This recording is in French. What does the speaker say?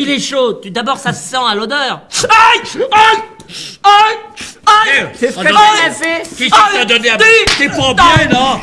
il est chaud. D'abord, ça se sent à l'odeur. Aïe Aïe Aïe Aïe. C'est ce que j'ai fait. Qui t'a donné à... T'es pas bien, là.